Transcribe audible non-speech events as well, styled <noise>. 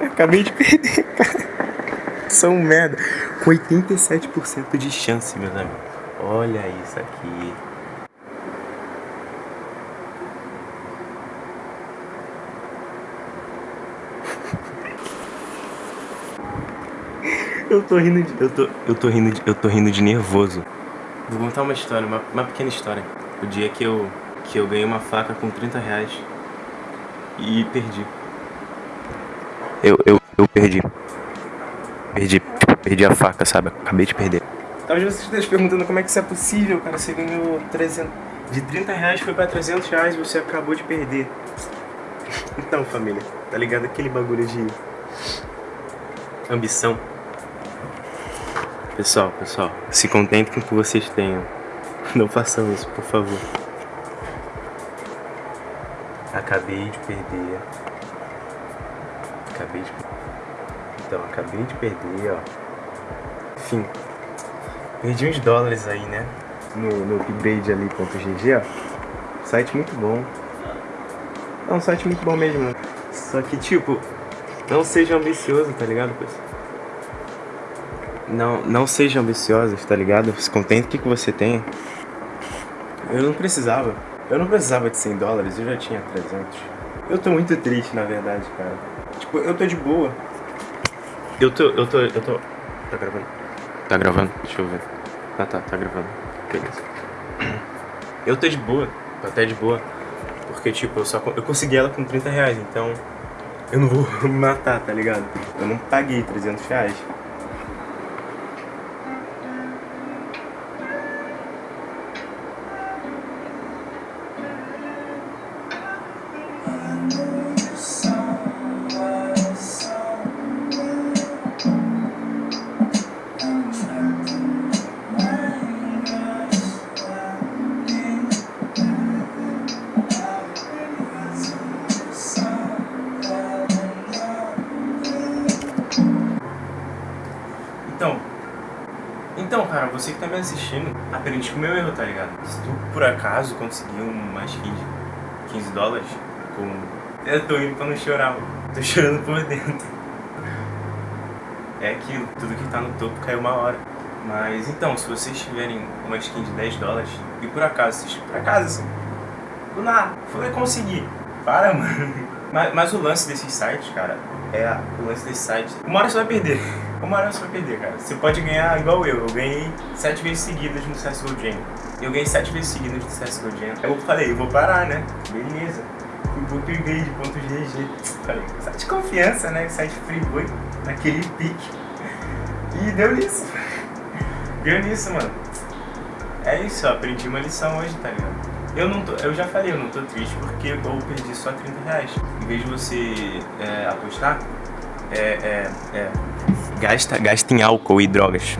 acabei de perder, cara. São um merda. Com 87% de chance, meus amigos. Olha isso aqui. <laughs> Eu tô rindo de. Eu tô, eu tô rindo de. Eu tô rindo de nervoso. Vou contar uma história, uma, uma pequena história. O dia que eu. que eu ganhei uma faca com 30 reais e perdi. Eu, eu, eu perdi. Perdi, tipo, perdi a faca, sabe? Acabei de perder. Talvez você esteja perguntando como é que isso é possível, cara. Você ganhou 300... De 30 reais foi pra 300 reais e você acabou de perder. Então, família, tá ligado aquele bagulho de... Ambição. Pessoal, pessoal, se contentem com o que vocês tenham. Não façam isso, por favor. Acabei de perder. Acabei de Então, acabei de perder, ó. Enfim. Perdi uns dólares aí, né? No, no upgrade ali.gg, ó. Site muito bom. É um site muito bom mesmo. Só que, tipo, não seja ambicioso, tá ligado, pessoal? Não, não sejam ambiciosos, tá ligado? Se contente com o que você tem. Eu não precisava. Eu não precisava de 100 dólares, eu já tinha 300. Eu tô muito triste, na verdade, cara. Tipo, eu tô de boa. Eu tô, eu tô, eu tô... Tá gravando? Tá gravando? Deixa eu ver. Ah, tá, tá gravando. Beleza. Eu tô de boa, tô até de boa. Porque, tipo, eu só eu consegui ela com 30 reais, então... Eu não vou me <laughs> matar, tá ligado? Eu não paguei 300 reais. Então, então, cara, você que tá me assistindo, aprende com o meu erro, tá ligado? Se tu, por acaso, conseguir uma skin de 15 dólares com... Eu tô indo pra não chorar, mano. Tô chorando por dentro. É aquilo, tudo que tá no topo caiu uma hora. Mas, então, se vocês tiverem uma skin de 10 dólares, e por acaso, vocês, por acaso, assim, do nada, foi conseguir. Para, <laughs> mano. Mas, mas o lance desses sites, cara, é o lance desses sites. Uma hora você vai perder. Uma hora você vai perder, cara. Você pode ganhar igual eu. Eu ganhei 7 vezes seguidas no CSGO Jam. Eu ganhei 7 vezes seguidas no CSGO Jam. Eu falei, eu vou parar, né? Beleza. Fui pro upgrade.gg. Falei, site de confiança, né? Site freeboy, naquele pique. E deu nisso. Deu nisso, mano. É isso, ó. Aprendi uma lição hoje, tá ligado? Eu não tô, eu já falei, eu não tô triste porque eu perdi só 30 reais. Em vez de você é, apostar, é, é, é, gasta, gasta em álcool e drogas.